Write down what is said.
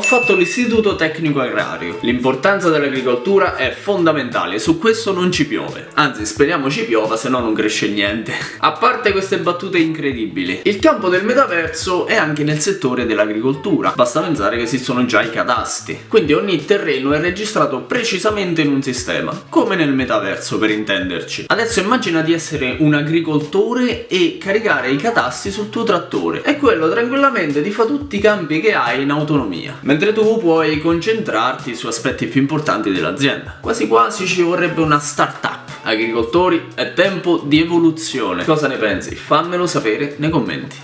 Ho fatto l'istituto tecnico agrario. L'importanza dell'agricoltura è fondamentale, su questo non ci piove. Anzi, speriamo ci piova, se no non cresce niente. A parte queste battute incredibili, il campo del metaverso è anche nel settore dell'agricoltura. Basta pensare che esistono già i catasti. Quindi ogni terreno è registrato precisamente in un sistema, come nel metaverso per intenderci. Adesso immagina di essere un agricoltore e caricare i catasti sul tuo trattore e quello tranquillamente ti fa tutti i campi che hai in autonomia mentre tu puoi concentrarti su aspetti più importanti dell'azienda. Quasi quasi ci vorrebbe una startup. Agricoltori è tempo di evoluzione. Cosa ne pensi? fammelo sapere nei commenti